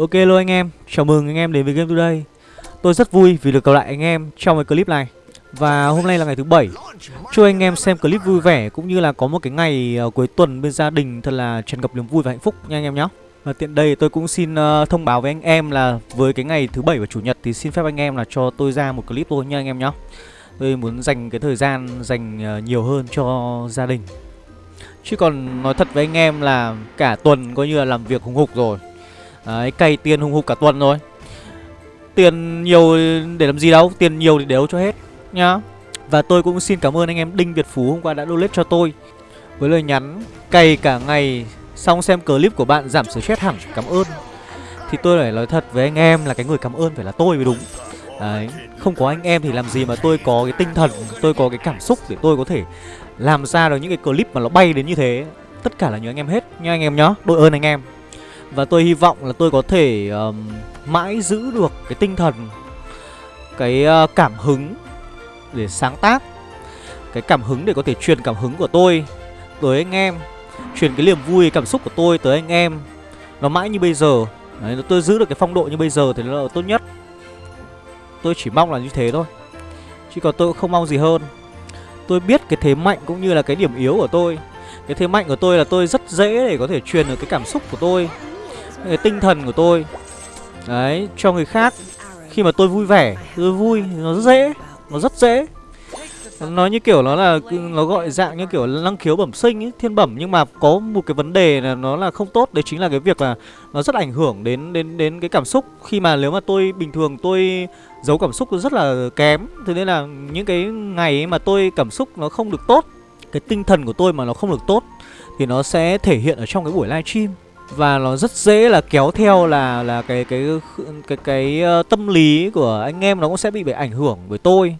Ok luôn anh em, chào mừng anh em đến với Game Today. Tôi rất vui vì được gặp lại anh em trong cái clip này. Và hôm nay là ngày thứ bảy. Chúc anh em xem clip vui vẻ cũng như là có một cái ngày ờ, cuối tuần bên gia đình thật là tràn ngập niềm vui và hạnh phúc nha anh em nhé Và tiện đây tôi cũng xin uh, thông báo với anh em là với cái ngày thứ bảy và chủ nhật thì xin phép anh em là cho tôi ra một clip thôi nha anh em nhé Tôi muốn dành cái thời gian dành uh, nhiều hơn cho gia đình. Chứ còn nói thật với anh em là cả tuần coi như là làm việc hùng hục rồi. Đấy, cày tiền hùng hục cả tuần rồi. Tiền nhiều để làm gì đâu Tiền nhiều thì đều cho hết nhá. Và tôi cũng xin cảm ơn anh em Đinh Việt Phú hôm qua đã donate cho tôi. Với lời nhắn cày cả ngày Xong xem clip của bạn giảm stress hẳn Cảm ơn. Thì tôi phải nói thật với anh em là cái người cảm ơn phải là tôi mới đúng. Đấy, không có anh em thì làm gì mà tôi có cái tinh thần Tôi có cái cảm xúc để tôi có thể làm ra được những cái clip mà nó bay đến như thế. Tất cả là nhờ anh em hết nha anh em nhá. Đội ơn anh em và tôi hy vọng là tôi có thể um, mãi giữ được cái tinh thần Cái uh, cảm hứng để sáng tác Cái cảm hứng để có thể truyền cảm hứng của tôi tới anh em Truyền cái niềm vui, cảm xúc của tôi tới anh em. Nó mãi như bây giờ Đấy, tôi giữ được cái phong độ như bây giờ thì nó là tốt nhất. Tôi chỉ mong là như thế thôi Chứ còn tôi cũng không mong gì hơn. Tôi biết cái thế mạnh cũng như là cái điểm yếu của tôi. Cái thế mạnh của tôi là tôi rất dễ để có thể truyền được cái cảm xúc của tôi cái tinh thần của tôi đấy cho người khác. Khi mà tôi vui vẻ tôi vui nó rất dễ nó rất dễ. Nó như kiểu nó là nó gọi dạng như kiểu năng khiếu bẩm sinh ấy, thiên bẩm. Nhưng mà có một cái vấn đề là nó là không tốt đấy chính là cái việc là nó rất ảnh hưởng đến đến đến cái cảm xúc. Khi mà nếu mà tôi bình thường tôi giấu cảm xúc rất là kém thế nên là những cái ngày mà tôi cảm xúc nó không được tốt cái tinh thần của tôi mà nó không được tốt thì nó sẽ thể hiện ở trong cái buổi livestream và nó rất dễ là kéo theo là là cái cái cái cái, cái tâm lý của anh em nó cũng sẽ bị bị ảnh hưởng bởi tôi.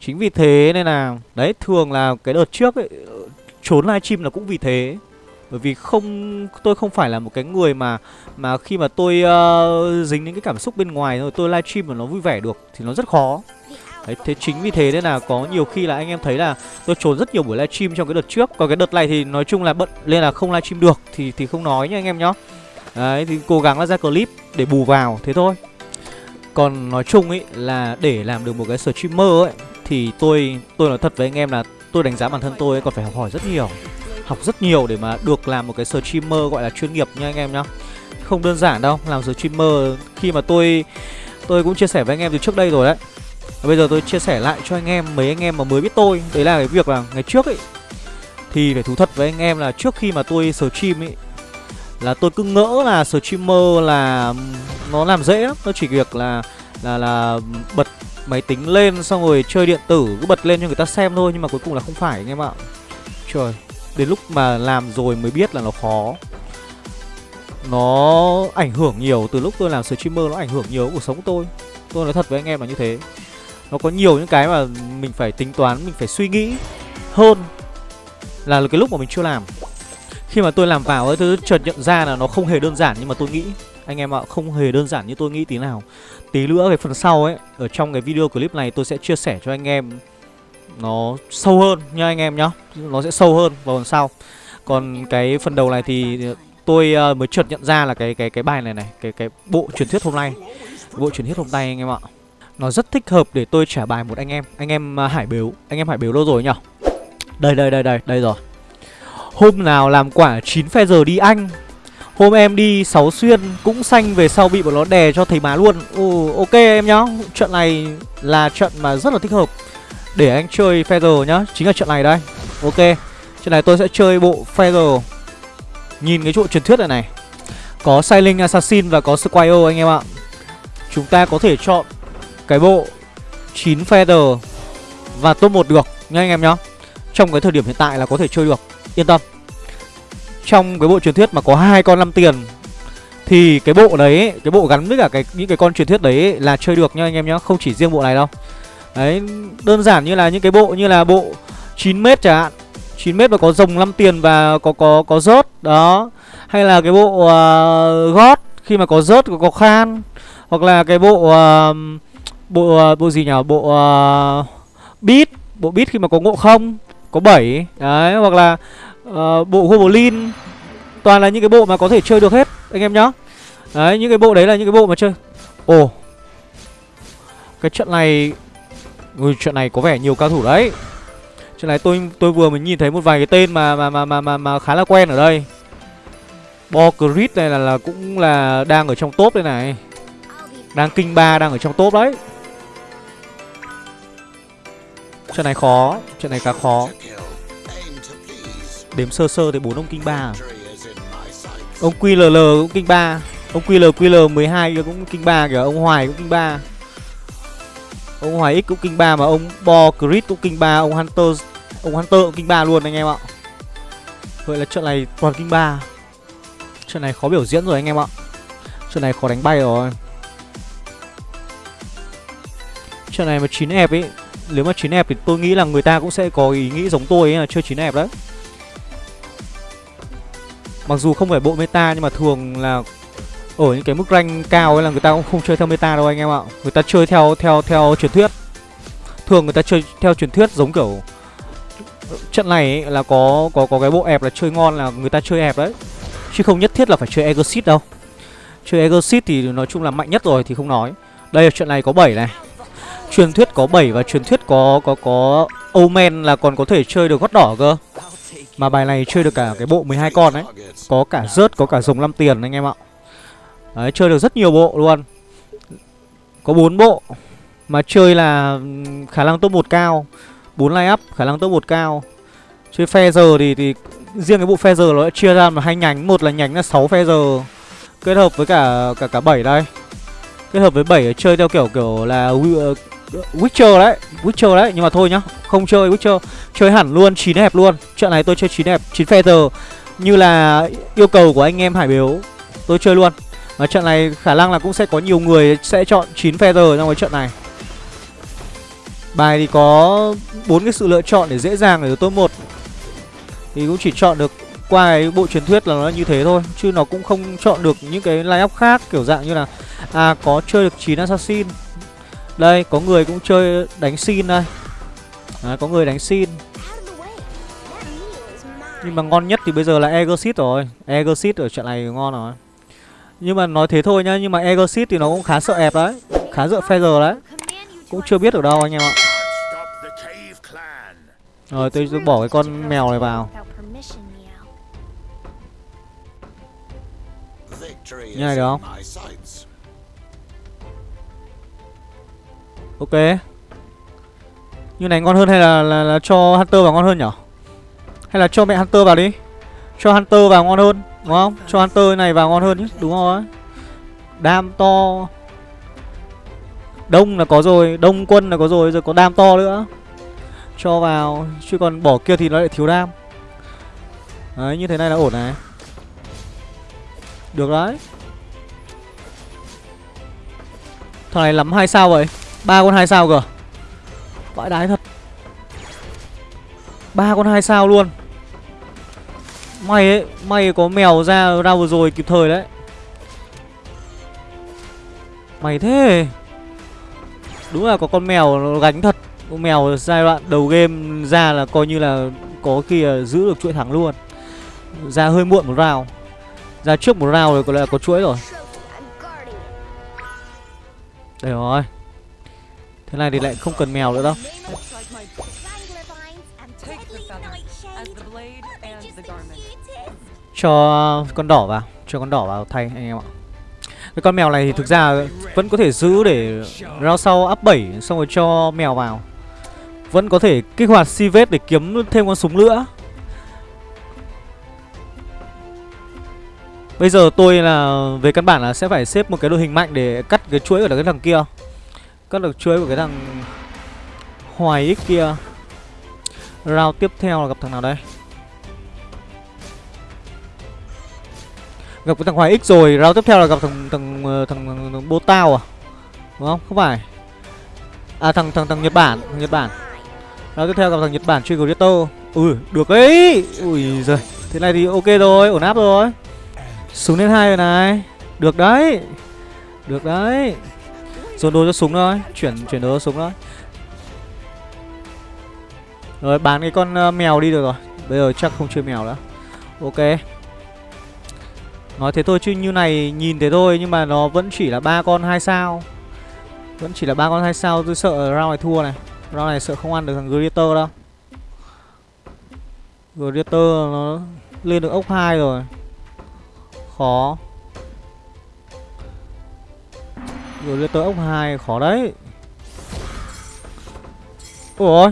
Chính vì thế nên là đấy thường là cái đợt trước ấy ờ, trốn livestream là cũng vì thế. Bởi vì không tôi không phải là một cái người mà mà khi mà tôi uh, dính những cái cảm xúc bên ngoài rồi tôi livestream mà nó vui vẻ được thì nó rất khó. Đấy, thế chính vì thế nên là có nhiều khi là anh em thấy là tôi trốn rất nhiều buổi livestream trong cái đợt trước. Còn cái đợt này thì nói chung là bận nên là không livestream được thì thì không nói nha anh em nhá. Đấy thì cố gắng là ra clip để bù vào thế thôi. Còn nói chung ấy là để làm được một cái streamer ấy Thì tôi tôi nói thật với anh em là tôi đánh giá bản thân tôi ấy còn phải học hỏi rất nhiều Học rất nhiều để mà được làm một cái streamer gọi là chuyên nghiệp nha anh em nhá. Không đơn giản đâu, làm streamer khi mà tôi tôi cũng chia sẻ với anh em từ trước đây rồi đấy và bây giờ tôi chia sẻ lại cho anh em mấy anh em mà mới biết tôi. Đấy là cái việc là ngày trước ấy. Thì phải thú thật với anh em là trước khi mà tôi stream ấy Là tôi cứ ngỡ là streamer là nó làm dễ lắm. Nó chỉ việc là là là bật máy tính lên xong rồi chơi điện tử cứ bật lên cho người ta xem thôi Nhưng mà cuối cùng là không phải anh em ạ. Trời, đến lúc mà làm rồi mới biết là nó khó. Nó ảnh hưởng nhiều, từ lúc tôi làm streamer nó ảnh hưởng nhiều cuộc sống của tôi. Tôi nói thật với anh em là như thế nó có nhiều những cái mà mình phải tính toán, mình phải suy nghĩ hơn là cái lúc mà mình chưa làm. Khi mà tôi làm vào ấy, tôi chợt nhận ra là nó không hề đơn giản nhưng mà tôi nghĩ. Anh em ạ, không hề đơn giản như tôi nghĩ tí nào. Tí nữa cái phần sau ấy, ở trong cái video clip này tôi sẽ chia sẻ cho anh em nó sâu hơn nha anh em nhá. Nó sẽ sâu hơn vào phần sau. Còn cái phần đầu này thì tôi ờ, mới chợt nhận ra là cái cái cái bài này này, cái cái bộ truyền thuyết hôm nay. Bộ truyền thuyết hôm nay anh em ạ nó rất thích hợp để tôi trả bài một anh em. Anh em uh, Hải Bếu. Anh em Hải Bếu đâu rồi nhở? Đây đây đây đây đây rồi. Hôm nào làm quả 9 phe giờ đi anh. Hôm em đi 6 xuyên cũng xanh về sau bị bọn nó đè cho thấy má luôn. Ừ, ok em nhá. Trận này là trận mà rất là thích hợp Để anh chơi Feather nhá. Chính là trận này đây. Ok Trận này tôi sẽ chơi bộ Feather Nhìn cái chỗ truyền thuyết này này. Có Sailing Assassin và có Squire anh em ạ. Chúng ta có thể chọn cái bộ 9 feather và top 1 được nha anh em nhá. Trong cái thời điểm hiện tại là có thể chơi được, yên tâm. Trong cái bộ truyền thuyết mà có hai con 5 tiền thì cái bộ đấy, cái bộ gắn với cả cái những cái con truyền thuyết đấy là chơi được nha anh em nhá, không chỉ riêng bộ này đâu. Đấy, đơn giản như là những cái bộ như là bộ 9m chẳng hạn. 9m và có rồng 5 tiền và có có có rớt đó. Hay là cái bộ à, uh, gót khi mà có rớt có, có khan hoặc là cái bộ uh, bộ ờ, bộ gì nhỉ? Bộ uh, beat. Bộ beat khi mà có ngộ không? Có 7 đấy hoặc là uh, bộ goblin toàn là những cái bộ mà có thể chơi được hết anh em nhá. Đấy những cái bộ đấy là những cái bộ mà chơi. Ồ. Cái trận này Ui, trận này có vẻ nhiều cao thủ đấy. Trận này tôi tôi vừa mới nhìn thấy một vài cái tên mà mà mà mà mà, mà khá là quen ở đây. Bo Creed này là, là cũng là đang ở trong top đây này. Đang kinh ba đang ở trong top đấy. Trận này khó Trận này khá khó. Đếm sơ sơ thì bốn ông kinh ba? À? Ông QLL cũng kinh ba. Ông QL QL 12 kia cũng kinh ba kìa, Ông Hoài cũng kinh ba. Ông Hoài X cũng kinh ba mà ông Bo crit cũng kinh ba, Ông Hunter Ông Hunter cũng kinh ba luôn anh em ạ. Vậy là trận này toàn kinh ba. Trận này khó biểu diễn rồi anh em ạ. Trận này khó đánh bay rồi. Trận này mà 9 ép ấy nếu mà chín ép thì tôi nghĩ là người ta cũng sẽ có ý nghĩ giống tôi ấy là chơi chín ép đấy Mặc dù không phải bộ meta nhưng mà thường là ở những cái mức rank cao ấy là người ta cũng không chơi theo meta đâu anh em ạ. Người ta chơi theo theo theo truyền thuyết. Thường người ta chơi theo truyền thuyết giống kiểu trận này ấy, là có có có cái bộ ép là chơi ngon là người ta chơi ép đấy. Chứ không nhất thiết là phải chơi Exit đâu. Chơi Exit thì nói chung là mạnh nhất rồi thì không nói. Đây trận này có 7 này. Truyền thuyết có 7 và truyền thuyết có có có Omen là còn có thể chơi được gót đỏ cơ. Mà bài này chơi được cả cái bộ 12 con đấy Có cả rớt, có cả rồng 5 tiền anh em ạ. Đấy, chơi được rất nhiều bộ luôn. Có 4 bộ. Mà chơi là khả năng top 1 cao. 4 line up, khả năng top 1 cao. Chơi phe giờ thì, thì riêng cái bộ phe giờ nó đã chia ra mà hai nhánh. Một là nhánh là 6 phe giờ. Kết hợp với cả cả cả 7 đây. Kết hợp với 7 chơi theo kiểu kiểu là Witcher đấy Witcher đấy, Nhưng mà thôi nhá, Không chơi Witcher, Chơi hẳn luôn 9 hẹp luôn. Trận này tôi chơi 9 hẹp 9 feather Như là yêu cầu của anh em Hải Biếu, Tôi chơi luôn. Và trận này khả năng là cũng sẽ có nhiều người Sẽ chọn 9 feather trong cái trận này. Bài thì có bốn cái sự lựa chọn để dễ dàng để top 1 Thì cũng chỉ chọn được qua cái bộ truyền thuyết là nó như thế thôi, Chứ nó cũng không chọn được những cái line up khác, Kiểu dạng như là À có chơi được 9 assassin đây, có người cũng chơi đánh xin đây. À, có người đánh xin. Nhưng mà ngon nhất thì bây giờ là Egosit rồi. Egosit ở trận này ngon rồi. Nhưng mà nói thế thôi nhá Nhưng mà Egosit thì nó cũng khá sợ ép đấy. Khá sợ Feather đấy. Cũng chưa biết ở đâu anh em ạ. Rồi tôi, tôi bỏ cái con mèo này vào. Như này được không? Ok. Như này ngon hơn hay là, là, là cho Hunter vào ngon hơn nhở? Hay là cho mẹ Hunter vào đi. Cho Hunter vào ngon hơn Đúng không? Cho Hunter này vào ngon hơn chứ Đúng rồi. Đam to. Đông là có rồi Đông quân là có rồi Rồi có đam to nữa. Cho vào Chứ còn bỏ kia thì nó lại thiếu đam. Đấy như thế này là ổn này. Được đấy. Thằng này lắm hai sao vậy? Ba con hai sao cơ? Vãi đái thật. Ba con hai sao luôn. May ấy may có mèo ra ra vừa rồi kịp thời đấy. Mày thế. Đúng là có con mèo nó gánh thật. Con mèo giai đoạn đầu game ra là coi như là có khi là giữ được chuỗi thắng luôn. Ra hơi muộn một rào, ra trước một rào rồi có lẽ là có chuỗi rồi. Đây rồi. Thế này thì lại không cần mèo nữa đâu. Cho con đỏ vào, Cho con đỏ vào thay anh em ạ. Cái con mèo này thì thực ra vẫn có thể giữ để rao sau up 7 Xong rồi cho mèo vào. Vẫn có thể kích hoạt si vết để kiếm thêm con súng nữa. Bây giờ tôi là, về căn bản là sẽ phải xếp một cái đội hình mạnh để cắt cái chuỗi của cái thằng kia. Cắt được chuối của cái thằng Hoài X kia. Round tiếp theo là gặp thằng nào đây? Gặp cái thằng Hoài X rồi Round tiếp theo là gặp thằng thằng ờ, thằng, thằng, thằng Bô Tao à? Đúng không? Không phải. À thằng thằng thằng Nhật Bản thằng Nhật Bản. Round tiếp theo gặp thằng Nhật Bản truy cầu Ui được ấy. Ui giời Thế này thì ok rồi ổn áp rồi. Xuống lên hai rồi này. Được đấy. Được đấy. Dồn đồ cho súng thôi, Chuyển chuyển đồ cho súng thôi Rồi, bán cái con ờ, mèo đi được rồi Bây giờ chắc không chơi mèo nữa Ok Nói thế thôi chứ như này nhìn thế thôi, nhưng mà nó vẫn chỉ là ba con hai sao. Vẫn chỉ là ba con hai sao, tôi sợ round này thua này. Round này sợ không ăn được thằng Greater đâu. Greater nó lên được ốc 2 rồi. Khó. Rồi lên tới ốc 2 khó đấy. Ủa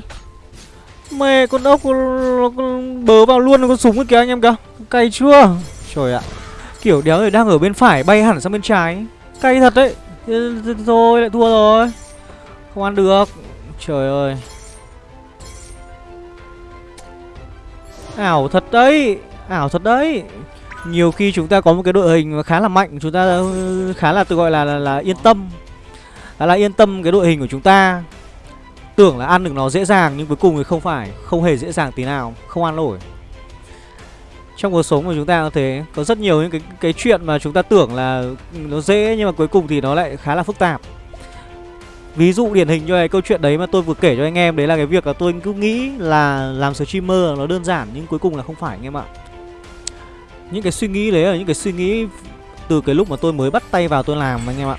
Mẹ, con ốc nó bớ vào luôn con súng kìa anh em kìa. Cay chưa? Trời ạ. Kiểu đéo người đang ở bên phải bay hẳn sang bên trái. Cay thật đấy. Thôi, lại thua rồi. Không ăn được. Trời ơi. Ảo thật đấy. Ảo thật đấy. Nhiều khi chúng ta có một cái đội hình khá là mạnh Chúng ta ừ, khá là tự gọi là, là, là yên tâm. Khá là yên tâm cái đội hình của chúng ta. Tưởng là ăn được nó dễ dàng nhưng cuối cùng thì không phải Không hề dễ dàng tí nào Không ăn nổi. Trong cuộc sống của chúng ta có thế Có rất nhiều những cái cái chuyện mà chúng ta tưởng là nó dễ Nhưng mà cuối cùng thì nó lại khá là phức tạp. Ví dụ điển hình cho cái câu chuyện đấy mà tôi vừa kể cho anh em Đấy là cái việc là tôi cứ nghĩ là làm streamer nó đơn giản Nhưng cuối cùng là không phải anh em ạ. Những cái suy nghĩ đấy là những cái suy nghĩ Từ cái lúc mà tôi mới bắt tay vào tôi làm anh em ạ.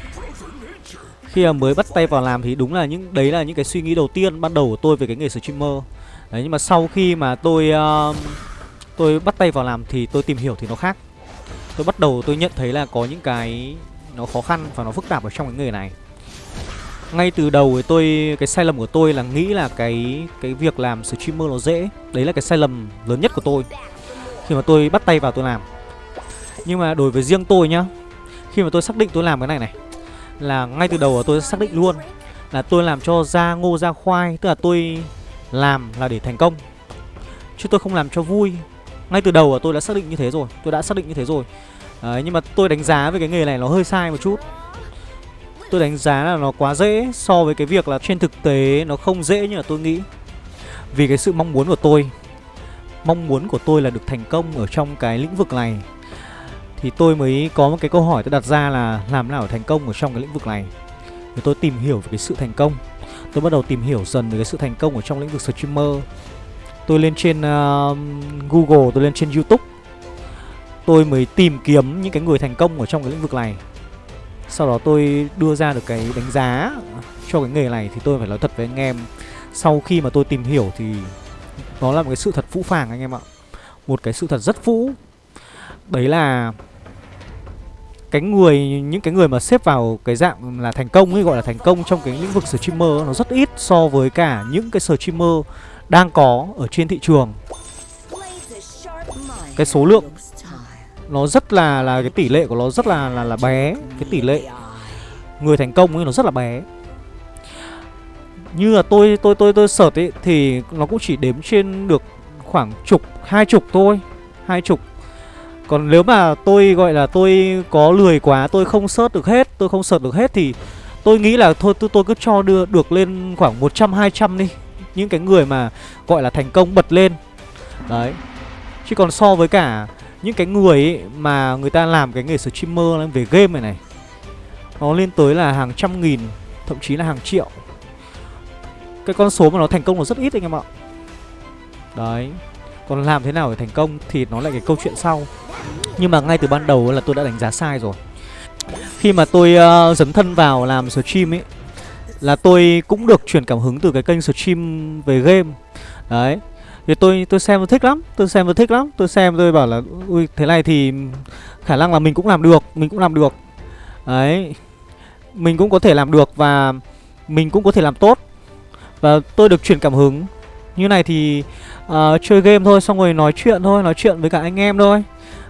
Khi mà mới bắt tay vào làm thì đúng là những đấy là những cái suy nghĩ đầu tiên ban đầu của tôi về cái nghề streamer. Đấy nhưng mà sau khi mà tôi uh, tôi bắt tay vào làm thì tôi tìm hiểu thì nó khác. Tôi bắt đầu tôi nhận thấy là có những cái nó khó khăn và nó phức tạp ở trong cái nghề này. Ngay từ đầu thì tôi cái sai lầm của tôi là nghĩ là cái cái việc làm streamer nó dễ. Đấy là cái sai lầm lớn nhất của tôi khi mà tôi bắt tay vào tôi làm. Nhưng mà đối với riêng tôi nhá khi mà tôi xác định tôi làm cái này này là ngay từ đầu tôi xác định luôn là tôi làm cho ra ngô ra khoai tức là tôi làm là để thành công. Chứ tôi không làm cho vui. Ngay từ đầu tôi đã xác định như thế rồi tôi đã xác định như thế rồi. Đấy, nhưng mà tôi đánh giá về cái nghề này nó hơi sai một chút. Tôi đánh giá là nó quá dễ so với cái việc là trên thực tế nó không dễ như là tôi nghĩ. Vì cái sự mong muốn của tôi mong muốn của tôi là được thành công ở trong cái lĩnh vực này. Thì tôi mới có một cái câu hỏi tôi đặt ra là làm nào để thành công ở trong cái lĩnh vực này? Thì tôi tìm hiểu về cái sự thành công. Tôi bắt đầu tìm hiểu dần về cái sự thành công ở trong lĩnh vực streamer. Tôi lên trên uh, Google, tôi lên trên Youtube. Tôi mới tìm kiếm những cái người thành công ở trong cái lĩnh vực này. Sau đó tôi đưa ra được cái đánh giá cho cái nghề này Thì tôi phải nói thật với anh em. Sau khi mà tôi tìm hiểu thì nó là một cái sự thật phũ phàng anh em ạ. Một cái sự thật rất phũ. Đấy là cái người, những cái người mà xếp vào cái dạng là thành công ấy, gọi là thành công trong cái lĩnh vực streamer nó rất ít so với cả những cái streamer đang có ở trên thị trường. Cái số lượng nó rất là là cái tỷ lệ của nó rất là là là bé. Cái tỷ lệ người thành công ấy nó rất là bé như là tôi tôi tôi tôi sợt ấy thì nó cũng chỉ đếm trên được khoảng chục hai chục thôi hai chục. Còn nếu mà tôi gọi là tôi có lười quá Tôi không sớt được hết Tôi không sợt được hết thì Tôi nghĩ là thôi tôi, tôi cứ cho đưa được lên khoảng 100-200 đi. Những cái người mà gọi là thành công bật lên. Đấy. Chứ còn so với cả những cái người ấy mà người ta làm cái nghề streamer về game này này Nó lên tới là hàng trăm nghìn Thậm chí là hàng triệu. Cái con số mà nó thành công nó rất ít anh em ạ. Đấy. Còn làm thế nào để thành công thì nó lại cái câu chuyện sau. Nhưng mà ngay từ ban đầu là tôi đã đánh giá sai rồi. Khi mà tôi uh, dấn thân vào làm stream ấy Là tôi cũng được truyền cảm hứng từ cái kênh stream về game. Đấy. Thì tôi tôi xem tôi thích lắm Tôi xem tôi thích lắm. Tôi xem tôi bảo là Ui thế này thì khả năng là mình cũng làm được Mình cũng làm được. Đấy. Mình cũng có thể làm được và Mình cũng có thể làm tốt. Và tôi được truyền cảm hứng. Như này thì uh, chơi game thôi Xong rồi nói chuyện thôi Nói chuyện với cả anh em thôi.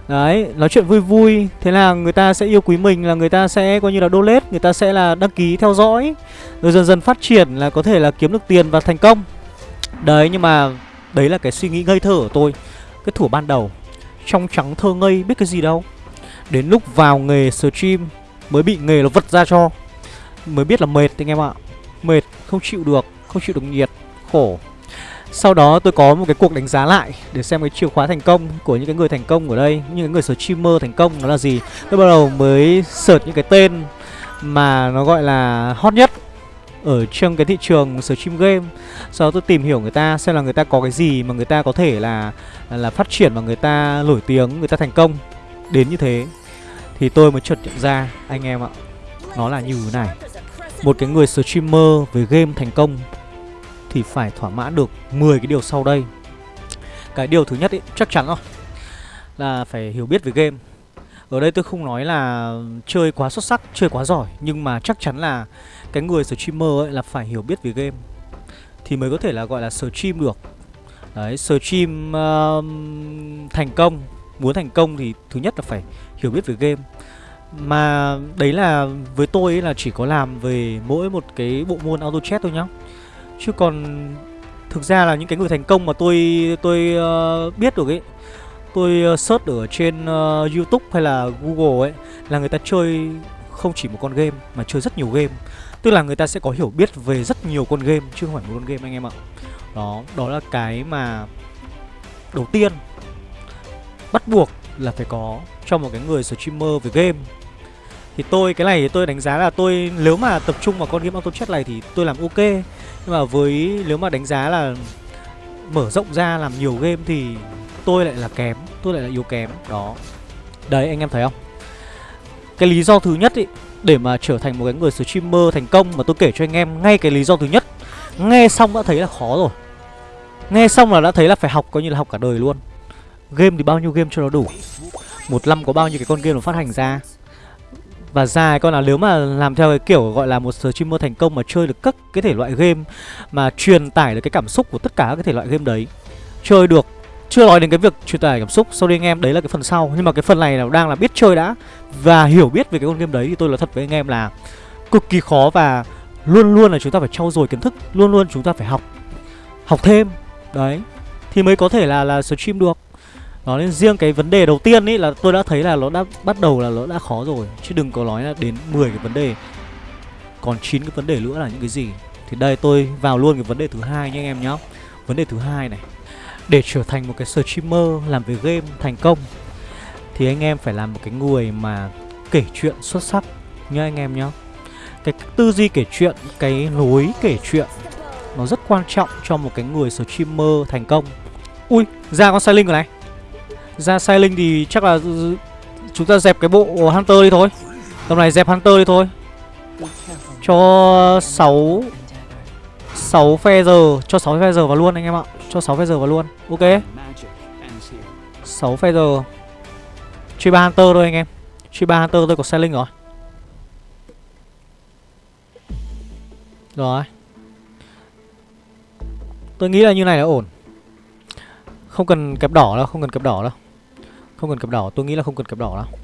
Đấy, nói chuyện vui vui. Thế là người ta sẽ yêu quý mình là người ta sẽ coi như là donate Người ta sẽ là đăng ký theo dõi. Rồi dần dần phát triển là có thể là kiếm được tiền và thành công. Đấy, nhưng mà đấy là cái suy nghĩ ngây thơ của tôi. Cái thủ ban đầu Trong trắng thơ ngây biết cái gì đâu. Đến lúc vào nghề stream Mới bị nghề nó vật ra cho. Mới biết là mệt anh em ạ. Mệt, không chịu được, không chịu được nhiệt Khổ sau đó tôi có một cái cuộc đánh giá lại để xem cái chìa khóa thành công của những cái người thành công ở đây, những cái người streamer thành công nó là gì. Tôi bắt đầu mới search những cái tên mà nó gọi là hot nhất ở trong cái thị trường stream game. Sau đó tôi tìm hiểu người ta xem là người ta có cái gì mà người ta có thể là là phát triển và người ta nổi tiếng, người ta thành công đến như thế. Thì tôi mới chợt nhận ra anh em ạ Nó là như thế này Một cái người streamer về game thành công thì phải thỏa mãn được 10 cái điều sau đây. Cái điều thứ nhất ý, chắc chắn rồi Là phải hiểu biết về game. Ở đây tôi không nói là chơi quá xuất sắc, chơi quá giỏi Nhưng mà chắc chắn là cái người streamer ấy là phải hiểu biết về game Thì mới có thể là gọi là stream được. Đấy, stream uh, thành công Muốn thành công thì thứ nhất là phải hiểu biết về game. Mà đấy là với tôi ấy là chỉ có làm về mỗi một cái bộ môn auto chat thôi nhá. Chứ còn thực ra là những cái người thành công mà tôi tôi uh, biết được ấy Tôi uh, search ở trên uh, Youtube hay là Google ấy Là người ta chơi không chỉ một con game mà chơi rất nhiều game. Tức là người ta sẽ có hiểu biết về rất nhiều con game chứ không phải một con game anh em ạ. Đó, đó là cái mà đầu tiên bắt buộc là phải có cho một cái người streamer về game. Thì tôi cái này thì tôi đánh giá là tôi nếu mà tập trung vào con game auto chat này thì tôi làm ok nhưng mà với nếu mà đánh giá là mở rộng ra làm nhiều game thì tôi lại là kém, tôi lại là yếu kém. Đó. Đấy, anh em thấy không? Cái lý do thứ nhất ý, để mà trở thành một cái người streamer thành công mà tôi kể cho anh em ngay cái lý do thứ nhất. Nghe xong đã thấy là khó rồi. Nghe xong là đã thấy là phải học coi như là học cả đời luôn. Game thì bao nhiêu game cho nó đủ? Một năm có bao nhiêu cái con game nó phát hành ra? Và dài, con là nếu mà làm theo cái kiểu gọi là một streamer thành công mà chơi được các cái thể loại game, mà truyền tải được cái cảm xúc của tất cả các cái thể loại game đấy, chơi được, chưa nói đến cái việc truyền tải cảm xúc, sau đây anh em, đấy là cái phần sau. Nhưng mà cái phần này là đang là biết chơi đã và hiểu biết về cái con game đấy thì tôi là thật với anh em là cực kỳ khó và luôn luôn là chúng ta phải trau dồi kiến thức, luôn luôn chúng ta phải học học thêm. Đấy, thì mới có thể là là stream được đó nên riêng cái vấn đề đầu tiên ấy là tôi đã thấy là nó đã bắt đầu là nó đã khó rồi. Chứ đừng có nói là đến 10 cái vấn đề. Còn 9 cái vấn đề nữa là những cái gì? Thì đây tôi vào luôn cái vấn đề thứ hai nha anh em nhé Vấn đề thứ hai này. Để trở thành một cái streamer làm về game thành công Thì anh em phải làm một cái người mà kể chuyện xuất sắc nha anh em nhá. Cái tư duy kể chuyện, cái lối kể chuyện Nó rất quan trọng cho một cái người streamer thành công. Ui, ra con sai linh rồi này ra sai linh thì chắc là chúng ta dẹp cái bộ Hunter đi thôi. Tầm này dẹp Hunter đi thôi. Cho 6 6 phe giờ Cho 6 phe giờ vào luôn anh em ạ. Cho 6 phe giờ vào luôn. Ok. 6 phe giờ Truy ba Hunter thôi anh em. Truy ba Hunter tôi có sai linh rồi. Rồi. Tôi nghĩ là như này là ổn. Không cần kẹp đỏ đâu, Không cần kẹp đỏ đâu không cần cặp đỏ, tôi nghĩ là không cần cặp đỏ đâu.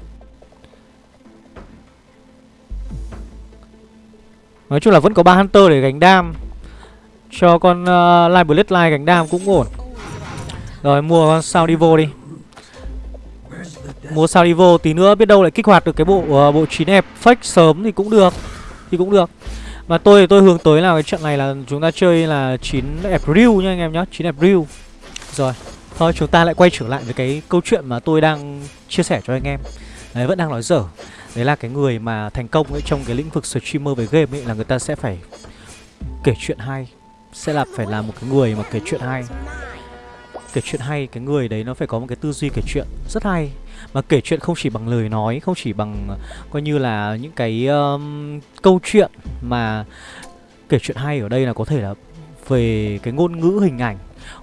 Nói chung là vẫn có ba Hunter để gánh đam. Cho con ờ, uh, Live Bloodline gánh đam cũng ổn. Rồi mua con sao đi đi. Mua sao tí nữa biết đâu lại kích hoạt được cái bộ uh, bộ 9 ép fake sớm thì cũng được Thì cũng được. Mà tôi tôi hướng tới là cái trận này là chúng ta chơi là 9 real nha anh em nhá 9 real Rồi. Thôi chúng ta lại quay trở lại với cái câu chuyện mà tôi đang chia sẻ cho anh em. Đấy vẫn đang nói dở. Đấy là cái người mà thành công ấy trong cái lĩnh vực streamer về game ấy là người ta sẽ phải kể chuyện hay Sẽ là phải là một cái người mà kể chuyện hay. Kể chuyện hay, cái người đấy nó phải có một cái tư duy kể chuyện rất hay. Mà kể chuyện không chỉ bằng lời nói, không chỉ bằng coi như là những cái um, câu chuyện Mà kể chuyện hay ở đây là có thể là về cái ngôn ngữ hình ảnh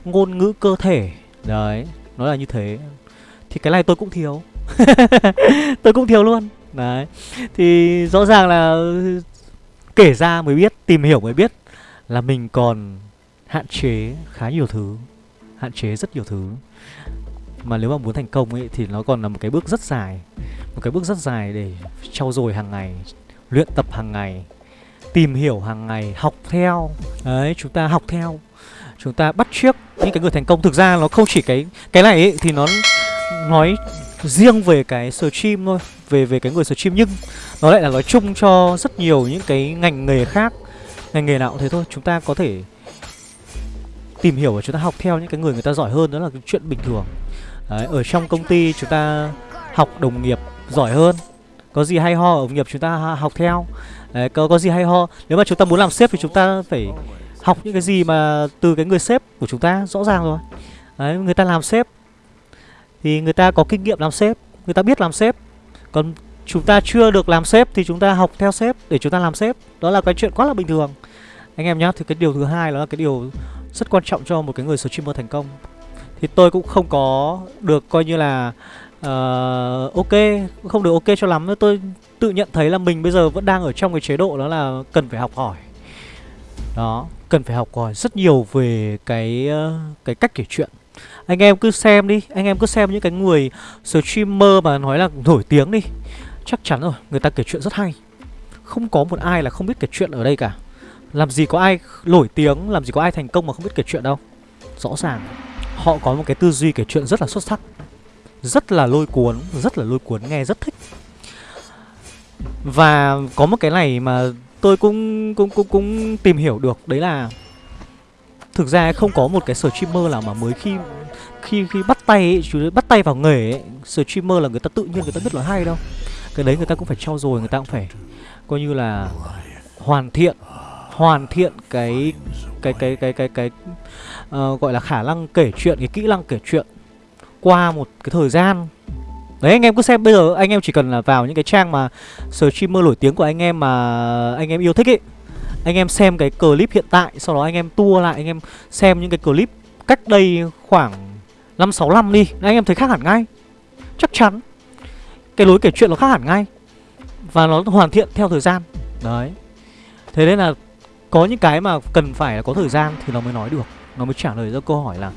Ngôn ngữ cơ thể Đấy, nó là như thế. Thì cái này tôi cũng thiếu. Tôi cũng thiếu luôn. Đấy. Thì rõ ràng là Kể ra mới biết, tìm hiểu mới biết Là mình còn hạn chế khá nhiều thứ Hạn chế rất nhiều thứ. Mà nếu mà muốn thành công ấy Thì nó còn là một cái bước rất dài. Một cái bước rất dài để trau dồi hàng ngày Luyện tập hàng ngày Tìm hiểu hàng ngày, học theo. Đấy, chúng ta học theo chúng ta bắt chiếc những cái người thành công. Thực ra nó không chỉ cái cái này ấy, thì nó nói riêng về cái stream thôi về về cái người stream nhưng nó lại là nói chung cho rất nhiều những cái ngành nghề khác ngành nghề nào cũng thế thôi. Chúng ta có thể tìm hiểu và chúng ta học theo những cái người người ta giỏi hơn. Đó là cái chuyện bình thường. Đấy, ở trong công ty chúng ta học đồng nghiệp giỏi hơn. Có gì hay ho ở đồng nghiệp chúng ta học theo. Đấy, có có gì hay ho. Nếu mà chúng ta muốn làm sếp thì chúng ta phải học những cái gì mà từ cái người sếp của chúng ta rõ ràng rồi. Đấy người ta làm sếp thì người ta có kinh nghiệm làm sếp người ta biết làm sếp. Còn chúng ta chưa được làm sếp thì chúng ta học theo sếp để chúng ta làm sếp. Đó là cái chuyện quá là bình thường. Anh em nhá thì cái điều thứ hai đó là cái điều rất quan trọng cho một cái người streamer thành công. Thì tôi cũng không có được coi như là uh, ok không được ok cho lắm. Tôi tự nhận thấy là mình bây giờ vẫn đang ở trong cái chế độ đó là cần phải học hỏi. Đó cần phải học hỏi rất nhiều về cái ờ, cái cách kể chuyện. Anh em cứ xem đi, anh em cứ xem những cái người streamer mà nói là nổi tiếng đi, chắc chắn rồi, người ta kể chuyện rất hay. Không có một ai là không biết kể chuyện ở đây cả. Làm gì có ai nổi tiếng, làm gì có ai thành công mà không biết kể chuyện đâu. Rõ ràng, họ có một cái tư duy kể chuyện rất là xuất sắc, rất là lôi cuốn, rất là lôi cuốn, nghe rất thích. Và có một cái này mà tôi cũng cũng cũng cũng tìm hiểu được. Đấy là thực ra không có một cái streamer nào mà mới khi khi khi bắt tay ấy, chú bắt tay vào nghề ấy, streamer là người ta tự nhiên người ta biết là hay đâu. Cái đấy người ta cũng phải trau dồi người ta cũng phải coi như là hoàn thiện hoàn thiện cái cái cái cái cái cái uh, gọi là khả năng kể chuyện cái kỹ năng kể chuyện qua một cái thời gian. Đấy, anh em cứ xem. Bây giờ anh em chỉ cần là vào những cái trang mà streamer nổi tiếng của anh em mà anh em yêu thích ấy. Anh em xem cái clip hiện tại, Sau đó anh em tua lại, anh em xem những cái clip cách đây khoảng 5-6 năm đi. Anh em thấy khác hẳn ngay. Chắc chắn. Cái lối kể chuyện nó khác hẳn ngay. Và nó hoàn thiện theo thời gian. Đấy. Thế nên là có những cái mà cần phải là có thời gian thì nó mới nói được. Nó mới trả lời ra câu hỏi là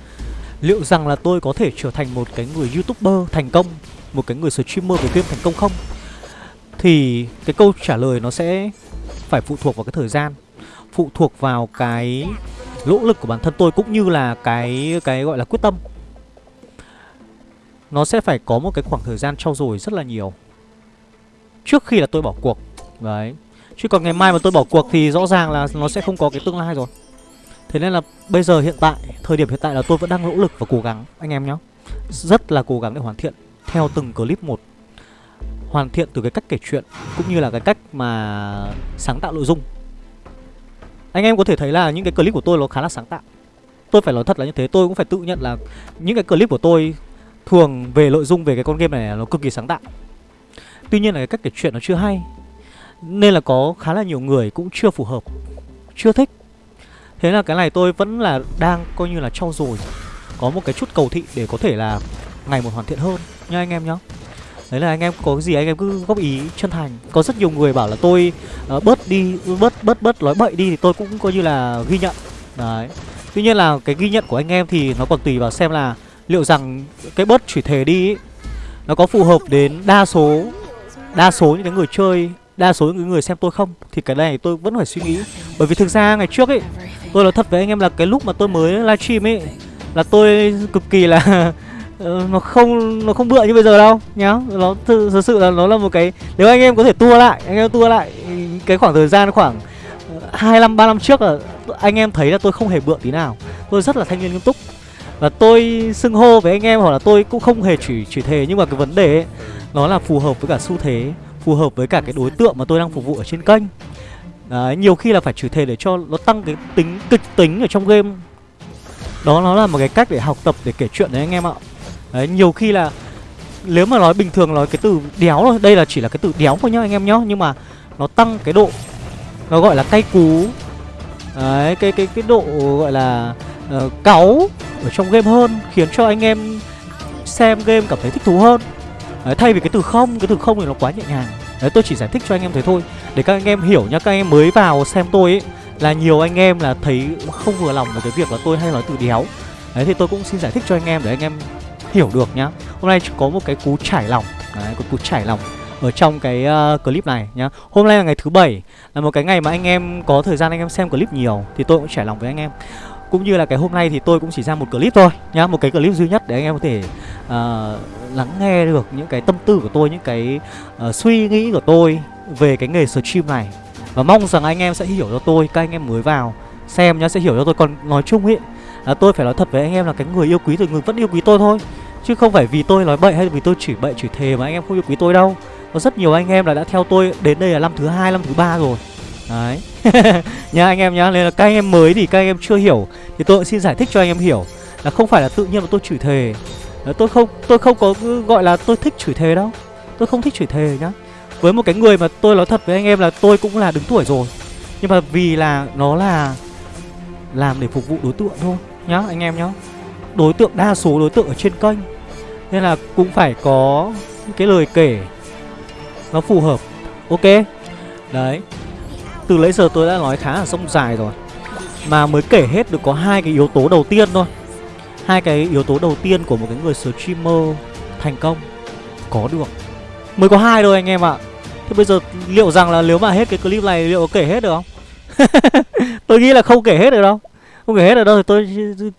Liệu rằng là tôi có thể trở thành một cái người youtuber thành công? Một cái người streamer về game thành công không? Thì cái câu trả lời nó sẽ phải phụ thuộc vào cái thời gian Phụ thuộc vào cái nỗ lực của bản thân tôi cũng như là cái cái gọi là quyết tâm. Nó sẽ phải có một cái khoảng thời gian trau dồi rất là nhiều. Trước khi là tôi bỏ cuộc Đấy. Chứ còn ngày mai mà tôi bỏ cuộc thì rõ ràng là nó sẽ không có cái tương lai rồi. Thế nên là bây giờ hiện tại, thời điểm hiện tại là tôi vẫn đang nỗ lực và cố gắng anh em nhé Rất là cố gắng để hoàn thiện theo từng clip một Hoàn thiện từ cái cách kể chuyện cũng như là cái cách mà sáng tạo nội dung. Anh em có thể thấy là những cái clip của tôi nó khá là sáng tạo. Tôi phải nói thật là như thế, tôi cũng phải tự nhận là những cái clip của tôi thường về nội dung về cái con game này nó cực kỳ sáng tạo. Tuy nhiên là cái cách kể chuyện nó chưa hay Nên là có khá là nhiều người cũng chưa phù hợp Chưa thích. Thế là cái này tôi vẫn là đang coi như là trau dồi Có một cái chút cầu thị để có thể là ngày một hoàn thiện hơn nha anh em nhá. Đấy là anh em có cái gì anh em cứ góp ý chân thành. Có rất nhiều người bảo là tôi uh, bớt đi, bớt bớt bớt nói bậy đi thì tôi cũng coi như là ghi nhận. Đấy. Tuy nhiên là cái ghi nhận của anh em thì nó còn tùy vào xem là liệu rằng cái bớt chửi thề đi ấy, Nó có phù hợp đến đa số Đa số những cái người chơi Đa số những người xem tôi không? Thì cái này tôi vẫn phải suy nghĩ. Bởi vì thực ra ngày trước ấy Tôi nói thật với anh em là cái lúc mà tôi mới livestream ấy Là tôi cực kỳ là ờ, nó không nó không bựa như bây giờ đâu nhá. Nó thực, thực sự là nó là một cái nếu anh em có thể tua lại anh em tua lại cái khoảng thời gian khoảng ờ, hai năm ba năm trước là anh em thấy là tôi không hề bựa tí nào. Tôi rất là thanh niên nghiêm túc. Và tôi xưng hô với anh em hoặc là tôi cũng không hề chỉ chỉ thề nhưng mà cái vấn đề ấy, nó là phù hợp với cả xu thế phù hợp với cả cái đối tượng mà tôi đang phục vụ ở trên kênh. Đấy, nhiều khi là phải chửi thề để cho nó tăng cái tính kịch tính ở trong game. Đó nó là một cái cách để học tập để kể chuyện đấy anh em ạ. Đấy, nhiều khi là Nếu mà nói bình thường nói cái từ đéo thôi Đây là chỉ là cái từ đéo thôi nhá anh em nhá Nhưng mà nó tăng cái độ Nó gọi là cay cú. Đấy, cái cái cái độ gọi là uh, cáu ở trong game hơn Khiến cho anh em xem game cảm thấy thích thú hơn. Đấy, thay vì cái từ không, cái từ không thì nó quá nhẹ nhàng. Đấy tôi chỉ giải thích cho anh em thế thôi. Để các anh em hiểu nhá Các anh em mới vào xem tôi ấy Là nhiều anh em là thấy không vừa lòng với cái việc là tôi hay nói từ đéo. Đấy thì tôi cũng xin giải thích cho anh em để anh em hiểu được nhá. Hôm nay có một cái cú trải lòng. Đấy có cú trải lòng ở trong cái uh, clip này nhá. Hôm nay là ngày thứ bảy Là một cái ngày mà anh em có thời gian anh em xem clip nhiều Thì tôi cũng trải lòng với anh em. Cũng như là cái hôm nay thì tôi cũng chỉ ra một clip thôi nhá Một cái clip duy nhất để anh em có thể uh, lắng nghe được những cái tâm tư của tôi Những cái uh, suy nghĩ của tôi về cái nghề stream này. Và mong rằng anh em sẽ hiểu cho tôi Các anh em mới vào xem nhá sẽ hiểu cho tôi. Còn nói chung ấy là tôi phải nói thật với anh em là cái người yêu quý thì người vẫn yêu quý tôi thôi. Chứ không phải vì tôi nói bậy hay vì tôi chửi bậy chửi thề mà anh em không yêu quý tôi đâu. Có rất nhiều anh em là đã theo tôi đến đây là năm thứ hai năm thứ ba rồi. Đấy. Nhá anh em nhá Nên là các anh em mới thì các anh em chưa hiểu Thì tôi xin giải thích cho anh em hiểu Là không phải là tự nhiên mà tôi chửi thề. Đấy, Tôi không tôi không có gọi là tôi thích chửi thề đâu. Tôi không thích chửi thề nhá. Với một cái người mà tôi nói thật với anh em là tôi cũng là đứng tuổi rồi. Nhưng mà vì là nó là Làm để phục vụ đối tượng thôi. Nhá, anh em nhá. Đối tượng, đa số đối tượng ở trên kênh. Nên là cũng phải có cái lời kể Nó phù hợp. Ok. Đấy. Từ lấy giờ tôi đã nói khá là sông dài rồi. Mà mới kể hết được có hai cái yếu tố đầu tiên thôi. Hai cái yếu tố đầu tiên của một cái người streamer thành công. Có được. Mới có hai thôi anh em ạ. Thế bây giờ liệu rằng là nếu mà hết cái clip này liệu có kể hết được không? Tôi nghĩ là không kể hết được đâu không kể hết ở đâu thì tôi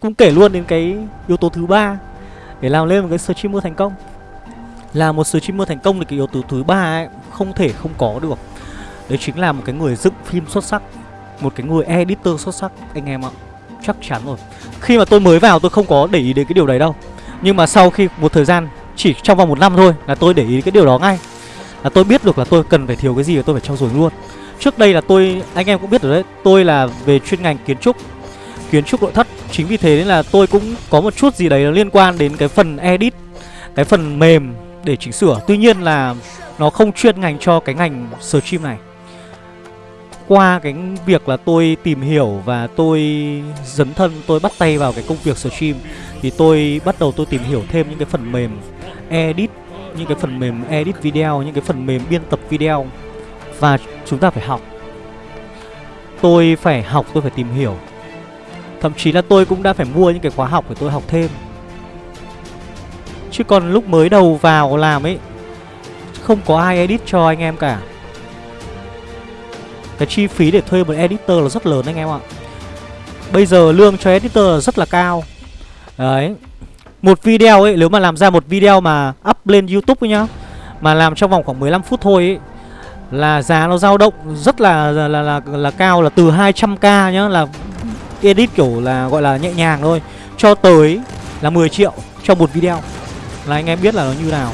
cũng kể luôn đến cái yếu tố thứ ba để làm lên một cái streamer thành công. Là một streamer thành công thì cái yếu tố thứ ba ấy không thể không có được. Đấy chính là một cái người dựng phim xuất sắc một cái người editor xuất sắc anh em ạ. Chắc chắn rồi. Khi mà tôi mới vào tôi không có để ý đến cái điều đấy đâu. Nhưng mà sau khi một thời gian Chỉ trong vòng một năm thôi là tôi để ý cái điều đó ngay. Là tôi biết được là tôi cần phải thiếu cái gì và tôi phải trau dồi luôn. Trước đây là tôi, anh em cũng biết rồi đấy Tôi là về chuyên ngành kiến trúc. Kiến trúc nội thất. Chính vì thế nên là tôi cũng có một chút gì đấy liên quan đến cái phần edit, Cái phần mềm để chỉnh sửa. Tuy nhiên là nó không chuyên ngành cho cái ngành stream này. Qua cái việc là tôi tìm hiểu và tôi dấn thân, tôi bắt tay vào cái công việc stream thì tôi bắt đầu tôi tìm hiểu thêm những cái phần mềm edit, những cái phần mềm edit video, những cái phần mềm biên tập video. Và chúng ta phải học. Tôi phải học, tôi phải tìm hiểu thậm chí là tôi cũng đã phải mua những cái khóa học để tôi học thêm. Chứ còn lúc mới đầu vào làm ấy không có ai edit cho anh em cả. Cái chi phí để thuê một editor là rất lớn anh em ạ. Bây giờ lương cho editor rất là cao. Đấy. Một video ấy, nếu mà làm ra một video mà up lên Youtube ấy nhá Mà làm trong vòng khoảng 15 phút thôi ấy Là giá nó dao động rất là là, là, là, là cao là từ 200k nhá Là edit kiểu là, gọi là nhẹ nhàng thôi. Cho tới là 10 triệu cho một video. Là anh em biết là nó như nào.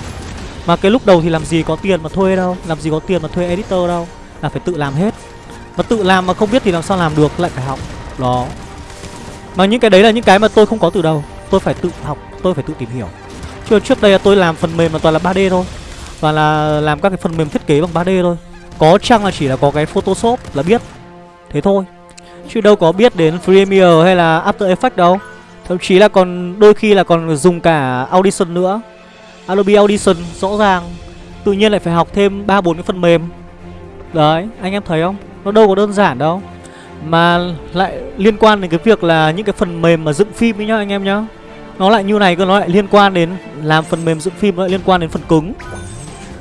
Mà cái lúc đầu thì làm gì có tiền mà thuê đâu. Làm gì có tiền mà thuê editor đâu. Là phải tự làm hết. Mà tự làm mà không biết thì làm sao làm được, Lại phải học. Đó. Mà những cái đấy là những cái mà tôi không có từ đầu. Tôi phải tự học, Tôi phải tự tìm hiểu. Chứ trước đây là tôi làm phần mềm mà toàn là 3D thôi. Và là làm các cái phần mềm thiết kế bằng 3D thôi. Có chăng là chỉ là có cái Photoshop là biết. Thế thôi. Chứ đâu có biết đến Premiere hay là After Effects đâu. Thậm chí là còn đôi khi là còn dùng cả Audition nữa. Adobe Audition rõ ràng. Tự nhiên lại phải học thêm ba bốn cái phần mềm. Đấy, anh em thấy không? Nó đâu có đơn giản đâu. Mà lại liên quan đến cái việc là những cái phần mềm mà dựng phim ấy nhá anh em nhá. Nó lại như này cơ, nó lại liên quan đến làm phần mềm dựng phim, nó lại liên quan đến phần cứng.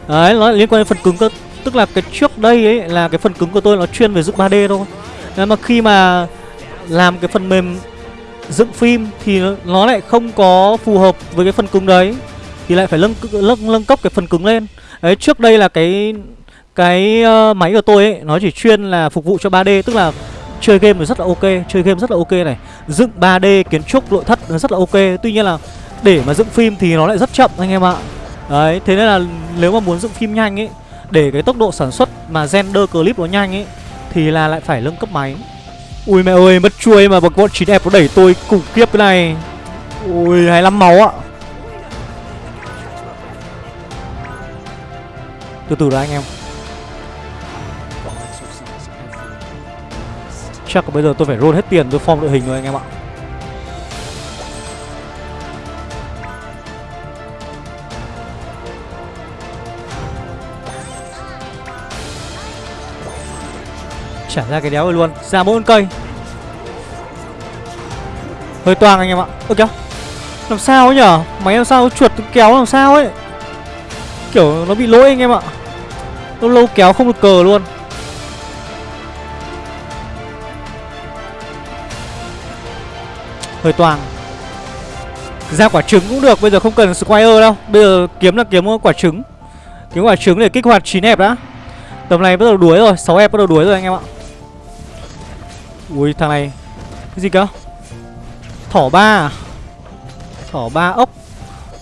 Đấy, nó lại liên quan đến phần cứng cơ. Tức là cái trước đây ấy là cái phần cứng của tôi nó chuyên về dựng 3D thôi. Nên mà khi mà làm cái phần mềm dựng phim thì nó lại không có phù hợp với cái phần cứng đấy thì lại phải nâng nâng nâng cấp cái phần cứng lên. Đấy trước đây là cái cái uh, máy của tôi ấy Nó chỉ chuyên là phục vụ cho 3D Tức là chơi game thì rất là ok Chơi game rất là ok này. Dựng 3D kiến trúc nội thất nó rất là ok. Tuy nhiên là để mà dựng phim thì nó lại rất chậm anh em ạ. Đấy thế nên là nếu mà muốn dựng phim nhanh ấy Để cái tốc độ sản xuất mà render clip nó nhanh ấy thì là lại phải nâng cấp máy. Ui mẹ ơi, mất chuôi mà bọn chín đẹp nó đẩy tôi khủng khiếp cái này. Ui 25 máu ạ. Từ từ đã anh em. Chắc bây giờ tôi phải roll hết tiền tôi form đội hình rồi anh em ạ. Trả ra cái đéo rồi luôn. Ra mỗi cây. Hơi toang anh em ạ. Ơ kìa. Làm sao ấy nhở? Máy làm sao chuột kéo làm sao ấy? Kiểu nó bị lỗi anh em ạ. Lâu lâu kéo không được cờ luôn. Hơi toang. Ra quả trứng cũng được, bây giờ không cần squire đâu. Bây giờ kiếm là kiếm quả trứng. Kiếm quả trứng để kích hoạt chín hẹp đã. Tầm này bắt đầu đuối rồi, sáu hẹp bắt đầu đuối rồi anh em ạ ui thằng này. Cái gì cơ? Thỏ ba à? thỏ ba ốc.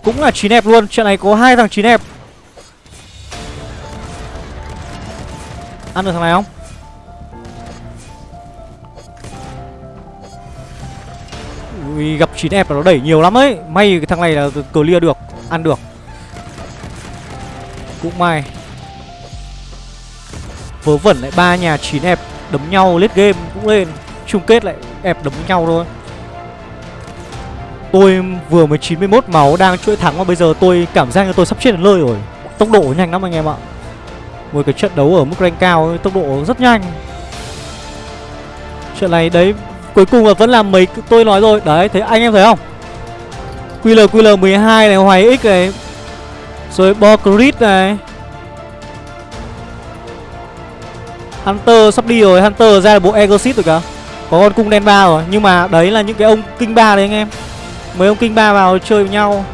Cũng là chín hẹp luôn. Trận này có hai thằng chín hẹp. Ăn được thằng này không? Ui, gặp chín đẹp là nó đẩy nhiều lắm ấy. May cái thằng này là clear được. Ăn được. Cũng may. Vớ vẩn lại ba nhà chín đẹp đấm nhau lết game cũng lên. Chung kết lại ép đấm nhau thôi. Tôi vừa mới 91 máu đang chuỗi thắng mà bây giờ tôi cảm giác như tôi sắp chết đến nơi rồi. Tốc độ nhanh lắm anh em ạ. Một cái trận đấu ở mức rank cao, tốc độ rất nhanh. Trận này đấy, cuối cùng là vẫn là mấy tôi nói rồi. Đấy thấy anh em thấy không? QL QL 12 này, Hoài X này. Rồi Bocrit này. Hunter sắp đi rồi, Hunter ra được bộ Exit rồi cả Có con cung đen ba rồi, Nhưng mà đấy là những cái ông kinh ba đấy anh em. Mấy ông kinh ba vào chơi với nhau.